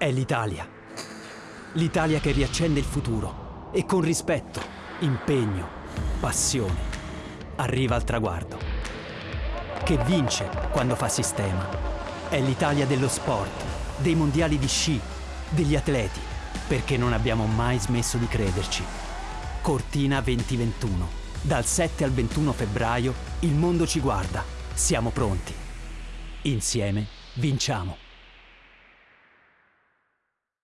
È l'Italia. L'Italia che riaccende il futuro e con rispetto, impegno, passione arriva al traguardo. Che vince quando fa sistema. È l'Italia dello sport, dei mondiali di sci, degli atleti, perché non abbiamo mai smesso di crederci. Cortina 2021. Dal 7 al 21 febbraio il mondo ci guarda. Siamo pronti. Insieme vinciamo.